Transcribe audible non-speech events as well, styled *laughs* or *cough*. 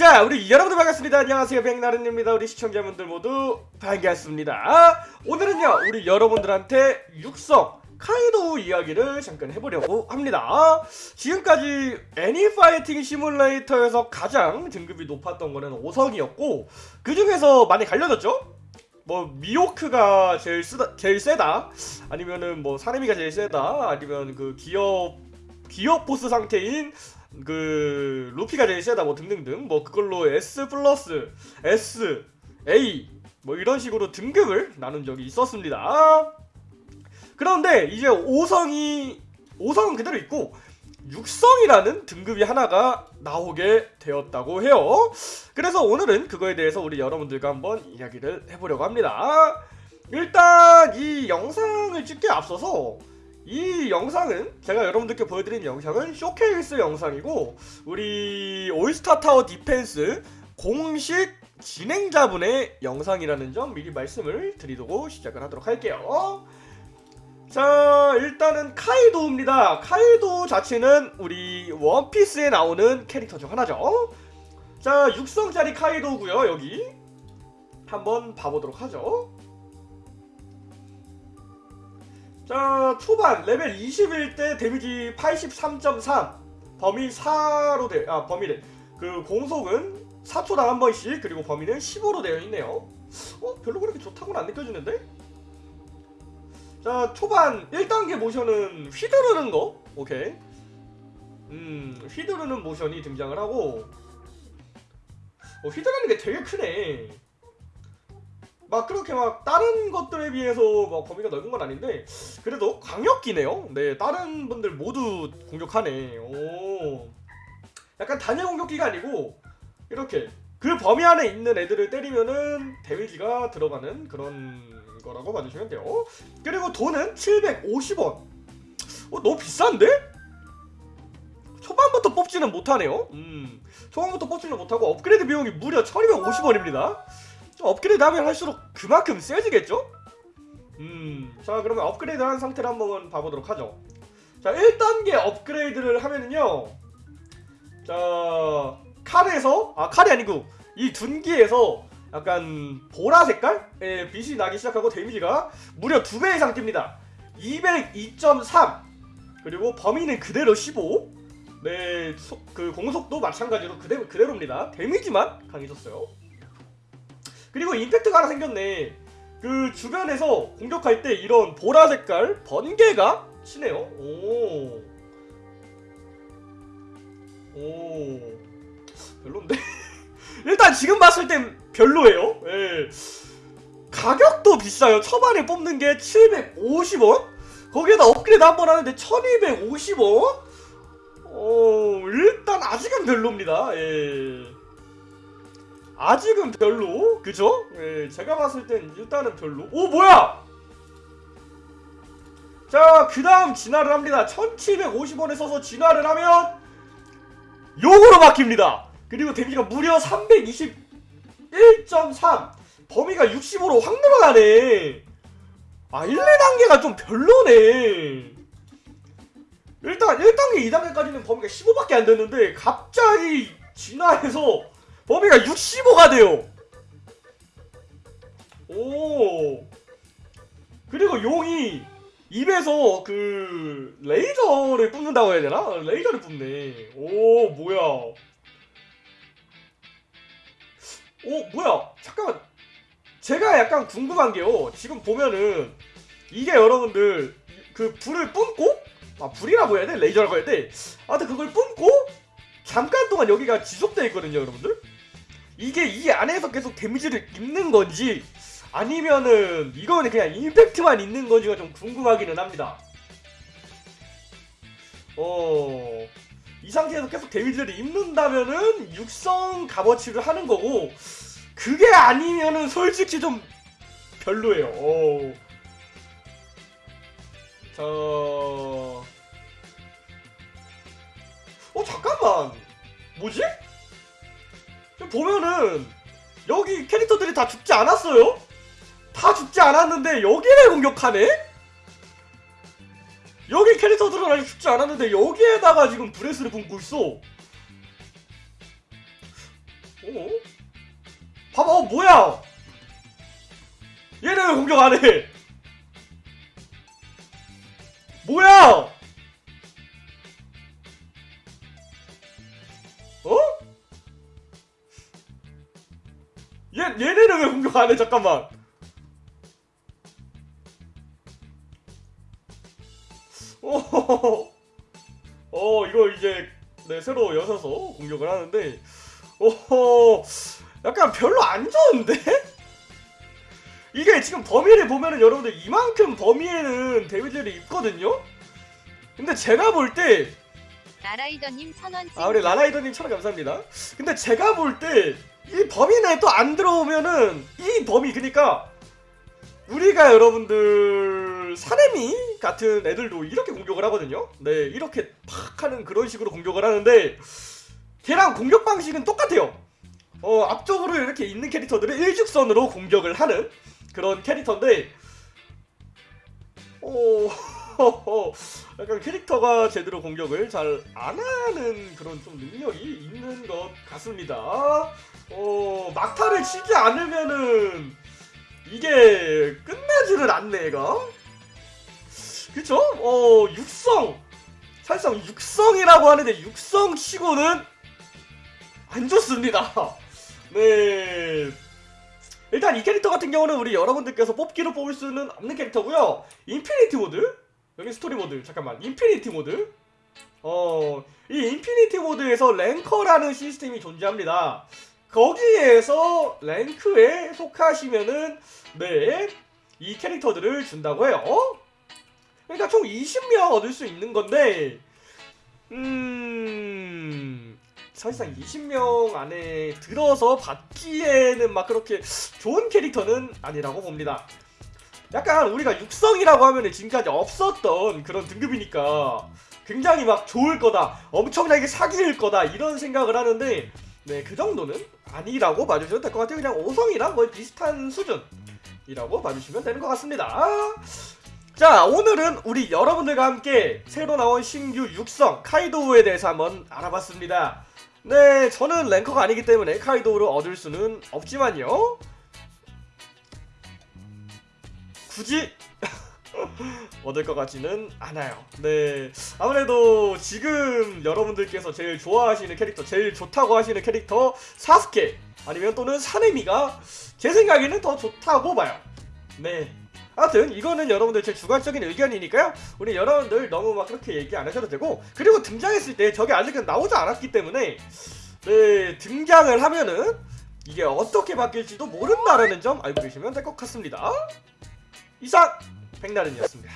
자 우리 여러분들 반갑습니다. 안녕하세요. 백나른입니다. 우리 시청자분들 모두 반갑습니다. 오늘은요 우리 여러분들한테 육성 카이도 이야기를 잠깐 해보려고 합니다. 지금까지 애니파이팅 시뮬레이터에서 가장 등급이 높았던 거는 5성이었고 그 중에서 많이 갈려졌죠? 뭐 미호크가 제일 쓰다 제일 세다? 아니면은 뭐 사내미가 제일 세다? 아니면 그 기업 기업 보스 상태인 그 루피가 제일 세다 뭐 등등등 뭐 그걸로 S 플러스 S A 뭐 이런 식으로 등급을 나눈 적이 있었습니다. 그런데 이제 5성이 5성은 그대로 있고 6성이라는 등급이 하나가 나오게 되었다고 해요. 그래서 오늘은 그거에 대해서 우리 여러분들과 한번 이야기를 해보려고 합니다. 일단 이 영상을 찍기에 앞서서 이 영상은 제가 여러분들께 보여드린 영상은 쇼케이스 영상이고 우리 올스타 타워 디펜스 공식 진행자분의 영상이라는 점 미리 말씀을 드리고 시작을 하도록 할게요. 자 일단은 카이도입니다. 카이도 자체는 우리 원피스에 나오는 캐릭터 중 하나죠. 자 육성짜리 카이도고요 여기 한번 봐보도록 하죠. 자 초반 레벨 21대 데미지 83.3 범위 4로 돼, 아 범위래 그 공속은 4초당 한 번씩 그리고 범위는 15로 되어 있네요. 어? 별로 그렇게 좋다고는 안 느껴지는데? 자 초반 1단계 모션은 휘두르는 거? 오케이. 음 휘두르는 모션이 등장을 하고. 어, 휘두르는 게 되게 크네 막 그렇게 막 다른 것들에 비해서 막 범위가 넓은 건 아닌데 그래도 강력기네요. 네, 다른 분들 모두 공격하네. 오, 약간 단일 공격기가 아니고 이렇게 그 범위 안에 있는 애들을 때리면은 데미지가 들어가는 그런 거라고 봐주시면 돼요. 그리고 돈은 750원. 어, 너무 비싼데? 초반부터 뽑지는 못하네요. 음, 초반부터 뽑지는 못하고 업그레이드 비용이 무려 1250원입니다. 업그레이드 하면 할수록 그만큼 세지겠죠? 음, 자 그러면 업그레이드 한 상태를 한번 봐보도록 하죠. 자 1단계 업그레이드를 하면은요. 자 칼에서 아 칼이 아니고 이 둔기에서 약간 보라 색깔의 빛이 나기 시작하고 데미지가 무려 2배 이상 뜁니다. 202.3 그리고 범위는 그대로 15 네, 소, 그 공속도 마찬가지로 그대로, 그대로입니다. 데미지만 강해졌어요. 그리고 임팩트가 하나 생겼네 그 주변에서 공격할 때 이런 보라 색깔 번개가 치네요 오. 오. 별론데? *laughs* 일단 지금 봤을 땐 별로예요 예. 가격도 비싸요 초반에 뽑는 게 750원? 거기에다 업그레이드 한 번 하는데 1250원? 어, 일단 아직은 별로입니다 예. 아직은 별로 그죠? 예, 제가 봤을 땐 일단은 별로. 오 뭐야! 자그 다음 진화를 합니다. 1750원에 써서 진화를 하면 요거로 바뀝니다. 그리고 데미지가 무려 321.3 범위가 65로 확 늘어나네. 아 1, 2단계가 좀 별로네. 일단 1단계 2단계까지는 범위가 15밖에 안 됐는데 갑자기 진화해서 범위가 65가 돼요. 오. 그리고 용이 입에서 그 레이저를 뿜는다고 해야 되나? 레이저를 뿜네. 오 뭐야? 오 뭐야? 잠깐만. 제가 약간 궁금한 게요. 지금 보면은 이게 여러분들 그 불을 뿜고 아 불이라고 해야 돼? 레이저라고 해야 돼? 아무튼 그걸 뿜고 잠깐 동안 여기가 지속되어 있거든요, 여러분들. 이게 이 안에서 계속 데미지를 입는 건지 아니면은 이거는 그냥 임팩트만 있는 건지가 좀 궁금하기는 합니다. 어... 이 상태에서 계속 데미지를 입는다면은 육성 값어치를 하는 거고 그게 아니면은 솔직히 좀 별로예요. 어... 자... 어 잠깐만 뭐지? 보면은 여기 캐릭터들이 다 죽지 않았어요? 다 죽지 않았는데 여기를 공격하네? 여기 캐릭터들은 아직 죽지 않았는데 여기에다가 지금 브레스를 뿜고 있어. 봐봐 어 뭐야? 얘는 왜 공격 안해? 뭐야 얘, 얘네는 왜 공격 안 해 잠깐만 어, *laughs* 어 이거 이제 네, 새로 여셔서 공격을 하는데 어 약간 별로 안 좋은데? *laughs* 이게 지금 범위를 보면은 여러분들 이만큼 범위에는 데미지를 입거든요? 근데 제가 볼 때, 나라이더님 천원씩 아, 우리 라라이더님 천원 감사합니다. 근데 제가 볼 때, 이 범위 내에 또 안 들어오면은, 이 범위, 그니까, 우리가 여러분들, 사레미 같은 애들도 이렇게 공격을 하거든요? 네, 이렇게 팍 하는 그런 식으로 공격을 하는데, 걔랑 공격 방식은 똑같아요. 어, 앞쪽으로 이렇게 있는 캐릭터들을 일직선으로 공격을 하는 그런 캐릭터인데, 어, 약간 캐릭터가 제대로 공격을 잘 안 하는 그런 좀 능력이 있는 것 같습니다. 어, 막타를 치지 않으면은 이게 끝나지를 않네, 얘가. 그쵸? 어, 육성. 사실상 육성이라고 하는데 육성 치고는 안 좋습니다. 네. 일단 이 캐릭터 같은 경우는 우리 여러분들께서 뽑기로 뽑을 수는 없는 캐릭터고요. infinity 모드 여기 스토리 모드 잠깐만 infinity 모드 어 이 infinity 모드에서 랭커라는 시스템이 존재합니다. 거기에서 랭크에 속하시면은 네 이 캐릭터들을 준다고 해요. 그러니까 총 20명 얻을 수 있는 건데 음 사실상 20명 안에 들어서 받기에는 막 그렇게 좋은 캐릭터는 아니라고 봅니다. 약간 우리가 육성이라고 하면 지금까지 없었던 그런 등급이니까 굉장히 막 좋을 거다, 엄청나게 사기일 거다 이런 생각을 하는데 네 그 정도는 아니라고 봐주셔도 될 것 같아요. 그냥 5성이랑 거의 비슷한 수준이라고 봐주시면 되는 것 같습니다. 자 오늘은 우리 여러분들과 함께 새로 나온 신규 육성 카이도우에 대해서 한번 알아봤습니다. 네 저는 랭커가 아니기 때문에 카이도우를 얻을 수는 없지만요. 굳이 *laughs* 얻을 것 같지는 않아요. 네. 아무래도 지금 여러분들께서 제일 좋아하시는 캐릭터, 제일 좋다고 하시는 캐릭터 사스케 아니면 또는 사네미가 제 생각에는 더 좋다고 봐요. 네. 아무튼 이거는 여러분들 제 주관적인 의견이니까요. 우리 여러분들 너무 막 그렇게 얘기 안 하셔도 되고 그리고 등장했을 때 저게 아직 나오지 않았기 때문에 네 등장을 하면은 이게 어떻게 바뀔지도 모른다라는 점 알고 계시면 될 것 같습니다. 이상 백나른이었습니다.